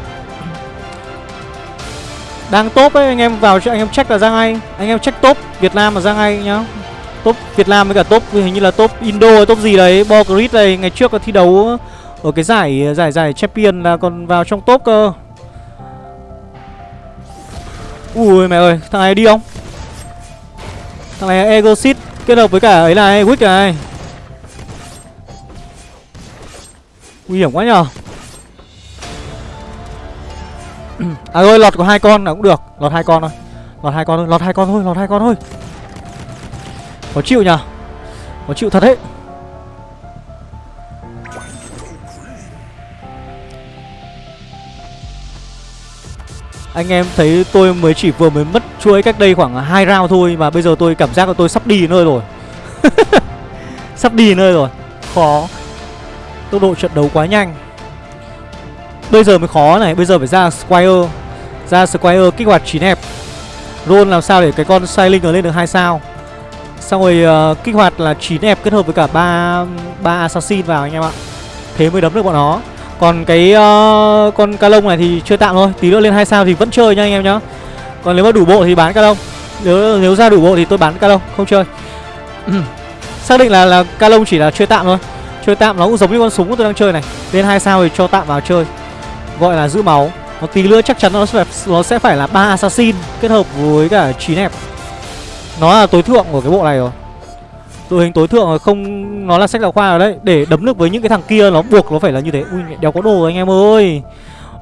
Đang top ấy, anh em vào cho anh em check là ra ngay. Anh em check top Việt Nam mà ra ngay nhá. Top Việt Nam với cả top, hình như là top Indo top gì đấy Bocrit này ngày trước có thi đấu Ở cái giải giải giải champion là còn vào trong top cơ. Ui mẹ ơi, thằng này đi không? Thằng này Egosit kết hợp với cả ấy này Wick này. Nguy hiểm quá nhờ. À rồi lọt có hai con là cũng được. Lọt hai con thôi. Lọt hai con thôi, Lọt hai con thôi, Lọt hai con thôi. Có chịu nhờ. Có chịu thật đấy. Anh em thấy tôi mới chỉ vừa mới mất chuỗi cách đây khoảng hai round thôi Mà bây giờ tôi cảm giác là tôi sắp đi nơi rồi. Sắp đi nơi rồi. Khó. Tốc độ trận đấu quá nhanh. Bây giờ mới khó này Bây giờ phải ra Squire. Ra Squire kích hoạt chín hẹp. Roll làm sao để cái con Sailing lên được hai sao? Xong rồi uh, kích hoạt là chín hẹp kết hợp với cả ba ba Assassin vào anh em ạ. Thế mới đấm được bọn nó còn cái uh, con ca lông này thì chơi tạm thôi Tí nữa lên hai sao thì vẫn chơi nha anh em nhá. Còn nếu mà đủ bộ thì bán ca lông. Nếu nếu ra đủ bộ thì tôi bán ca lông Không chơi. Xác định là là ca lông chỉ là chơi tạm thôi. Chơi tạm nó cũng giống như con súng của tôi đang chơi này. Lên hai sao thì cho tạm vào chơi. Gọi là giữ máu. Một tí nữa chắc chắn nó sẽ, nó sẽ phải là ba assassin Kết hợp với cả 9 hẹp Nó là tối thượng của cái bộ này rồi đội hình tối thượng không, nó là sách giáo khoa rồi đấy. Để đấm được với những cái thằng kia, nó buộc nó phải là như thế. Ui đéo có đồ anh em ơi.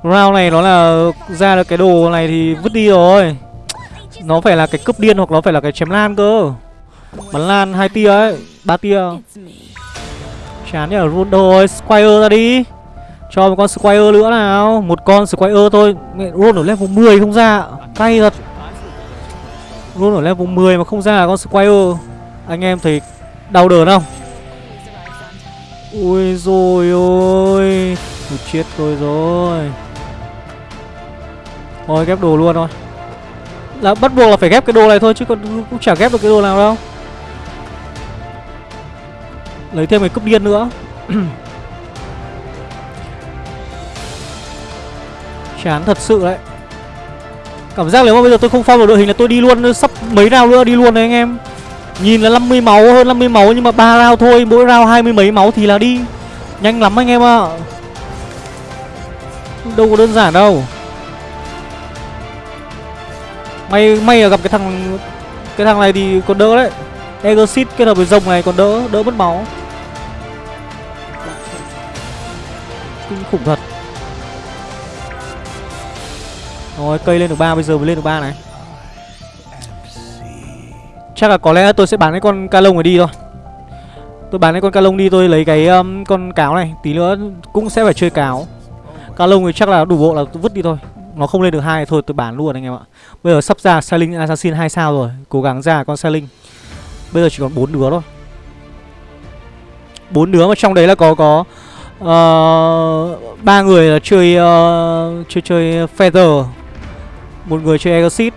Round này nó là ra được cái đồ này thì vứt đi rồi. Nó phải là cái cướp điên hoặc nó phải là cái chém lan cơ. Bắn lan hai tia ấy, ba tia. Chán nhở, run rồi squire ra đi. Cho một con squire nữa nào. Một con squire thôi. Mẹ roll ở level 10 không ra. Cay thật. Roll ở level 10 mà không ra là con squire. Anh em thấy Đau đớn không? Ui rồi ôi Tôi chết tôi rồi. Thôi, ghép đồ luôn thôi. Là bắt buộc là phải ghép cái đồ này thôi, Chứ còn cũng chả ghép được cái đồ nào đâu. Lấy thêm cái cúp điên nữa. Chán thật sự đấy. Cảm giác nếu mà bây giờ tôi không phong được đội hình là tôi đi luôn, Sắp mấy nào nữa, đi luôn đấy anh em. Nhìn là 50 máu hơn 50 máu nhưng mà ba round thôi, mỗi round hai mươi mấy máu thì là đi. Nhanh lắm anh em ạ. À. Đâu có đơn giản đâu. May may là gặp cái thằng cái thằng này thì còn đỡ đấy. Exit kết hợp với rồng này còn đỡ, đỡ mất máu. Kinh khủng thật. Rồi cây lên được ba bây giờ mới lên được ba này. Chắc là có lẽ tôi sẽ bán cái con ca lông này đi thôi. Tôi bán cái con ca lông đi tôi lấy cái um, con cáo này. Tí nữa cũng sẽ phải chơi cáo. Ca lông thì chắc là đủ bộ là tôi vứt đi thôi. Nó không lên được hai thôi tôi bán luôn anh em ạ. Bây giờ sắp ra Sailing Assassin 2 sao rồi. Cố gắng ra con Sailing Bây giờ chỉ còn bốn đứa thôi. Bốn đứa mà trong đấy là có có uh, ba người là chơi uh, chơi chơi feather. Một người chơi exit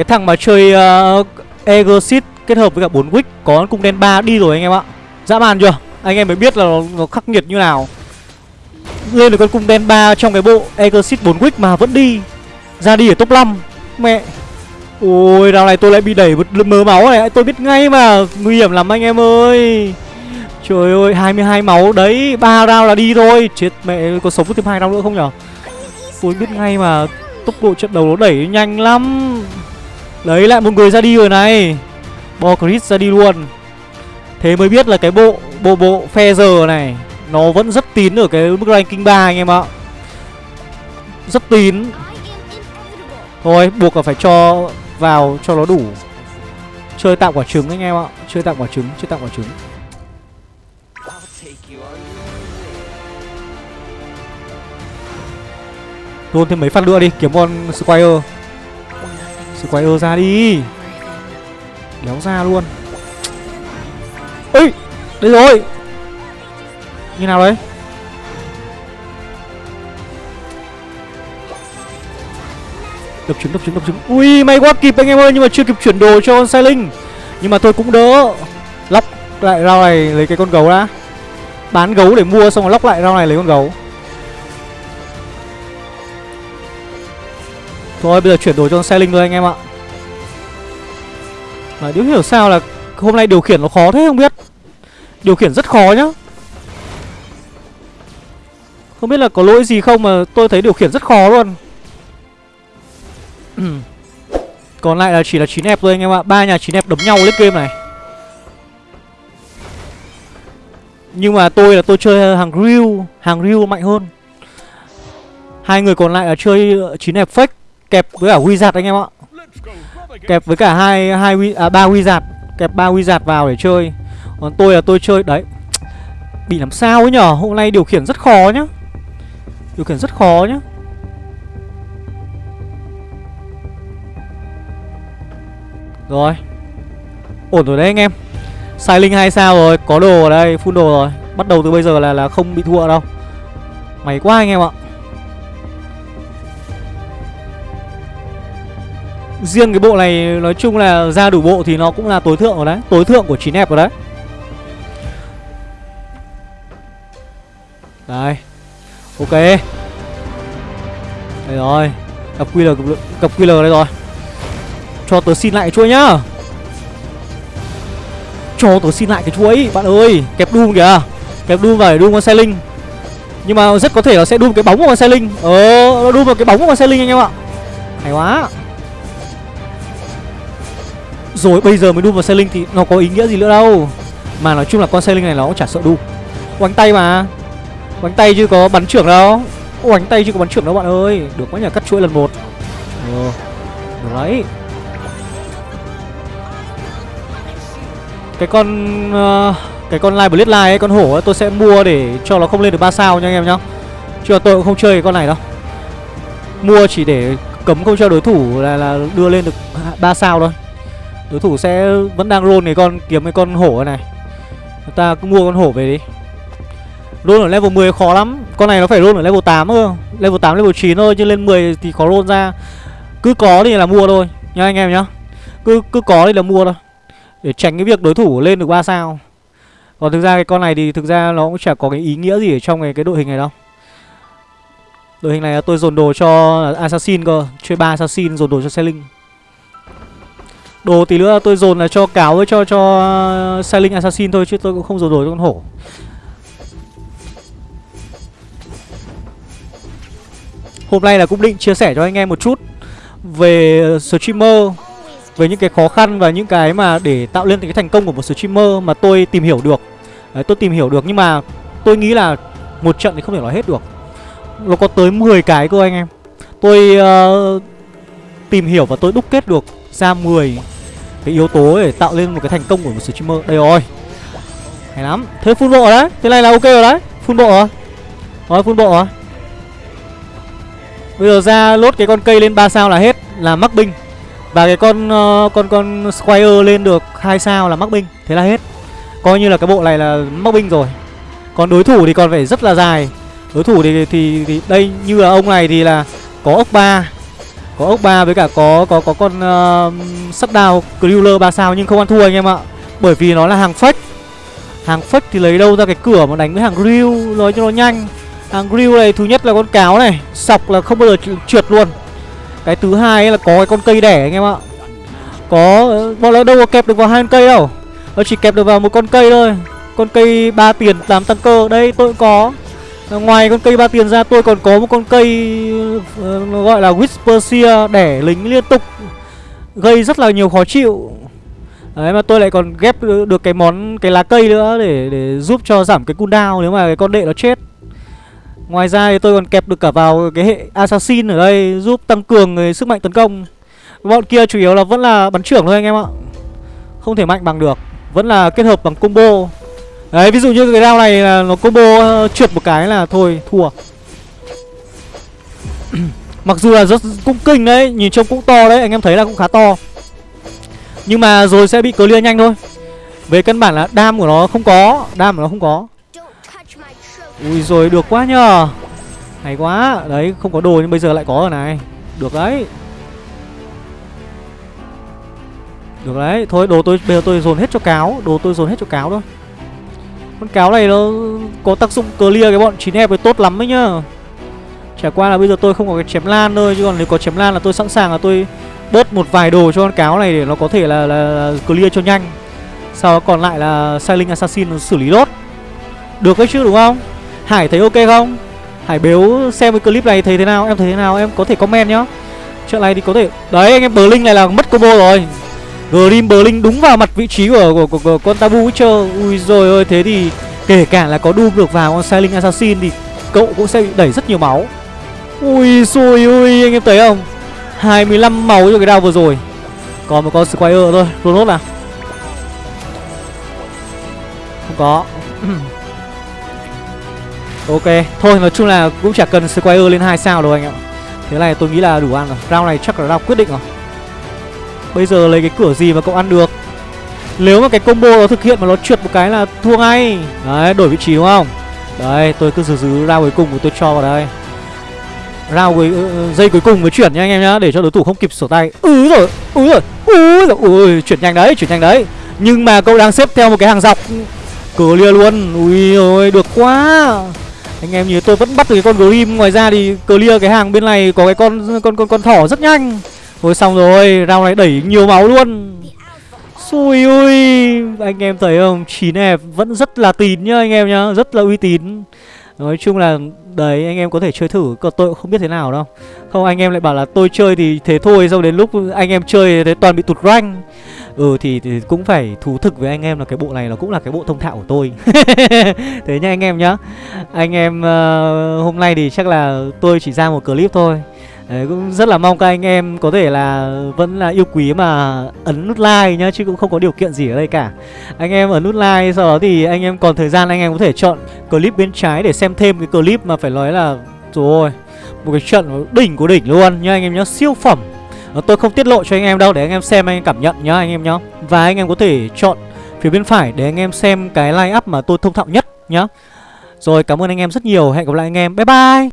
cái thằng mà chơi ờ, uh, Egosit kết hợp với cả 4 Wick có cung đen 3 đi rồi anh em ạ. Dã man chưa? Anh em mới biết là nó, nó khắc nghiệt như nào. Lên được con cung đen 3 trong cái bộ Egosit 4 Wick mà vẫn đi. Ra đi ở top 5 Mẹ. Ôi đào này tôi lại bị đẩy một mớ máu này. Tôi biết ngay mà. Nguy hiểm lắm anh em ơi. Trời ơi 22 máu đấy. Ba round là đi thôi. Chết mẹ có sống thêm hai round nữa không nhở? Tôi biết ngay mà. Tốc độ trận đầu nó đẩy nhanh lắm. Lấy lại một người ra đi rồi này. Bo Chris ra đi luôn. Thế mới biết là cái bộ bộ bộ Feather này, Nó vẫn rất tín ở cái mức ranking 3 anh em ạ. Rất tín. Thôi, buộc là phải cho vào, cho nó đủ. Chơi tạm quả trứng anh em ạ. Chơi tạm quả trứng, Chơi tạm quả trứng. Luôn thêm mấy phát nữa đi, Kiếm con Squire. Squire ra đi. Đéo ra luôn. Ê, Đây rồi. Như nào đấy? Đập trứng đập trứng đập trứng. Ui, may quá, kịp anh em ơi, Nhưng mà chưa kịp chuyển đồ cho con sai linh. Nhưng mà tôi cũng đỡ. Lóc lại rau này lấy cái con gấu đã. Bán gấu để mua, xong rồi lóc lại rau này lấy con gấu. Thôi, bây giờ chuyển đổi cho xe linh thôi anh em ạ. Mà Điếu hiểu sao là hôm nay điều khiển nó khó thế không biết. Điều khiển rất khó nhá. Không biết là có lỗi gì không mà tôi thấy điều khiển rất khó luôn. Còn lại là chỉ là 9 ép thôi anh em ạ. Ba nhà 9 ép đấm nhau lên game này. Nhưng mà tôi là tôi chơi hàng real Hàng real mạnh hơn. Hai người còn lại là chơi 9 ép fake. Kẹp với cả Wizard anh em ạ. Kẹp với cả hai hai à, ba Wizard. Kẹp ba Wizard vào để chơi. Còn tôi là tôi chơi Đấy. Bị làm sao ấy nhở? Hôm nay điều khiển rất khó nhá. Điều khiển rất khó nhá. Rồi. Ổn rồi đấy anh em. Sai linh hai sao rồi Có đồ ở đây Full đồ rồi. Bắt đầu từ bây giờ là là không bị thua đâu. Mày quá anh em ạ. Riêng cái bộ này nói chung là ra đủ bộ thì nó cũng là tối thượng rồi đấy Tối thượng của 9 đẹp rồi đấy. Đây Ok. Đây rồi Cặp QR, cặp QR đây rồi. Cho tớ xin lại cái chuỗi nhá. Cho tớ xin lại cái chuỗi Bạn ơi Kẹp Doom kìa. Kẹp Doom vào để Doom con xe linh. Nhưng mà rất có thể là sẽ Doom cái bóng của con xe linh. Ờ Doom vào cái bóng của con xe linh anh em ạ. Hay quá rồi bây giờ mới đu vào xe linh thì nó có ý nghĩa gì nữa đâu? Mà nói chung là con xe linh này nó cũng chả sợ đu. Oánh tay mà. Oánh tay chứ có bắn trưởng đâu. Oánh tay chứ có bắn trưởng đâu bạn ơi. Được quá nhờ cắt chuỗi lần một. Ừ. Được đấy. Cái con uh, Cái con Live blitz Live ấy Con hổ ấy tôi sẽ mua để cho nó không lên được 3 sao nha anh em nhá. Chứ tôi cũng không chơi cái con này đâu. Mua chỉ để cấm không cho đối thủ là, là đưa lên được 3 sao thôi. Đối thủ sẽ vẫn đang roll cái con kiếm cái con hổ này Chúng ta cứ mua con hổ về đi. Roll ở level 10 khó lắm. Con này nó phải roll ở level 8 cơ. Level 8, level 9 thôi Chứ lên 10 thì khó roll ra. Cứ có thì là mua thôi Nhá anh em nhá. Cứ cứ có thì là mua thôi. Để tránh cái việc đối thủ lên được 3 sao. Còn thực ra cái con này thì thực ra nó cũng chả có cái ý nghĩa gì ở trong cái, cái đội hình này đâu. Đội hình này là tôi dồn đồ cho Assassin cơ. Chơi 3 Assassin dồn đồ cho Selling. Đồ tí nữa tôi dồn là cho cáo với cho cho uh, Sailing Assassin thôi chứ tôi cũng không dồn đồ cho con hổ. Hôm nay là cũng định chia sẻ cho anh em một chút về streamer về những cái khó khăn và những cái mà để tạo lên cái thành công của một streamer mà tôi tìm hiểu được. Đấy, tôi tìm hiểu được nhưng mà tôi nghĩ là một trận thì không thể nói hết được. Nó có tới 10 cái cơ anh em. Tôi uh, tìm hiểu và tôi đúc kết được ra 10 cái yếu tố để tạo lên một cái thành công của một streamer. Đây rồi. Hay lắm. Thế full bộ đấy. Thế này là ok rồi đấy. Full bộ rồi. Rồi full bộ rồi. Bây giờ ra lốt cái con cây lên 3 sao là hết là mắc binh. Và cái con uh, con con squire lên được hai sao là mắc binh. Thế là hết. Coi như là cái bộ này là mắc binh rồi. Còn đối thủ thì còn phải rất là dài. Đối thủ thì thì, thì đây như là ông này thì là có ốc ba có ốc ba với cả có có có con ờ, uh, sắp đào Cruiler 3 sao nhưng không ăn thua anh em ạ. Bởi vì nó là hàng fake. Hàng fake thì lấy đâu ra cái cửa mà đánh với hàng grill nói cho nó nhanh. Hàng grill này thứ nhất là con cáo này, sọc là không bao giờ trượt luôn. Cái thứ hai là có cái con cây đẻ anh em ạ. Có bọn nó đâu có kẹp được vào hai con cây đâu. Nó chỉ kẹp được vào một con cây thôi. Con cây ba tiền làm tăng cơ. Đây tôi cũng có. Ờ, ngoài con cây ba tiền ra tôi còn có một con cây uh, gọi là Whisper đẻ lính liên tục Gây rất là nhiều khó chịu Đấy mà tôi lại còn ghép được cái món cái lá cây nữa để để giúp cho giảm cái cooldown nếu mà cái con đệ nó chết. Ngoài ra thì tôi còn kẹp được cả vào cái hệ assassin ở đây giúp tăng cường cái sức mạnh tấn công. Bọn kia chủ yếu là vẫn là bắn trưởng thôi anh em ạ. Không thể mạnh bằng được Vẫn là kết hợp bằng combo Đấy ví dụ như cái round này là nó combo uh, trượt một cái là thôi thua. Mặc dù là rất cũng kinh đấy Nhìn trông cũng to đấy Anh em thấy là cũng khá to. Nhưng mà rồi sẽ bị clear nhanh thôi. Về căn bản là đam của nó không có Đam của nó không có. Ui rồi được quá nhờ. Hay quá. Đấy không có đồ nhưng bây giờ lại có rồi này. Được đấy. Được đấy. Thôi đồ tôi bây giờ tôi dồn hết cho cáo. Đồ tôi dồn hết cho cáo thôi. Con cáo này nó có tác dụng clear cái bọn 9 hẹp tốt lắm đấy nhá. Chả qua là bây giờ tôi không có cái chém lan thôi Chứ còn nếu có chém lan là tôi sẵn sàng là tôi Bớt một vài đồ cho con cáo này để nó có thể là, là, là clear cho nhanh. Sau đó còn lại là Silent Assassin nó xử lý đốt. Được đấy chứ đúng không? Hải thấy ok không? Hải bếu xem cái clip này thấy thế nào? Em thấy thế nào? Em có thể comment nhá. Chuyện này thì có thể Đấy anh em Blink này là mất combo rồi. Grim Blink đúng vào mặt vị trí của, của, của, của con Tabu Witcher Ui rồi ơi thế thì Kể cả là có Doom được vào con Silent Assassin thì Cậu cũng sẽ bị đẩy rất nhiều máu. Ui xui ui anh em thấy không? 25 máu cho cái đao vừa rồi. Còn một con Squire thôi. Ronot nào. Không có. Ok Thôi nói chung là cũng chả cần Squire lên 2 sao đâu anh ạ. Thế này tôi nghĩ là đủ ăn rồi. Round này chắc là round quyết định rồi. Bây giờ lấy cái cửa gì mà cậu ăn được Nếu mà cái combo nó thực hiện mà nó trượt một cái là thua ngay Đấy đổi vị trí đúng không Đấy tôi cứ giữ giữ round cuối cùng của tôi cho vào đây Round cuối ờ, ờ, uh, dây cuối cùng mới chuyển nha anh em nhá để cho đối thủ không kịp sổ tay. Ừ rồi, ừ rồi, ừ rồi, ui chuyển nhanh đấy, chuyển nhanh đấy. Nhưng mà cậu đang xếp theo một cái hàng dọc clear luôn. Ui ôi được quá. Anh em nhớ tôi vẫn bắt được cái con Grim Ngoài ra thì clear cái hàng bên này Có cái con con con con thỏ rất nhanh Thôi xong rồi Round này đẩy nhiều máu luôn. Xui ui Anh em thấy không? 9 f vẫn rất là tín nhá anh em nhá Rất là uy tín. Nói chung là đấy anh em có thể chơi thử Còn tôi cũng không biết thế nào đâu. Không anh em lại bảo là tôi chơi thì thế thôi Xong đến lúc anh em chơi thế toàn bị tụt rank. Ừ thì, thì cũng phải thú thực với anh em là cái bộ này nó cũng là cái bộ thông thạo của tôi. Thế nha anh em nhá. Anh em uh, hôm nay thì chắc là tôi chỉ ra một clip thôi. Đấy, cũng rất là mong các anh em có thể là vẫn là yêu quý mà ấn nút like nhá Chứ cũng không có điều kiện gì ở đây cả Anh em ấn nút like sau đó thì anh em còn thời gian anh em có thể chọn clip bên trái để xem thêm cái clip mà phải nói là Rồi một cái trận đỉnh của đỉnh luôn nhá anh em nhá Siêu phẩm Tôi không tiết lộ cho anh em đâu để anh em xem anh em cảm nhận nhá anh em nhá Và anh em có thể chọn phía bên phải để anh em xem cái line up mà tôi thông thạo nhất nhá Rồi cảm ơn anh em rất nhiều Hẹn gặp lại anh em Bye bye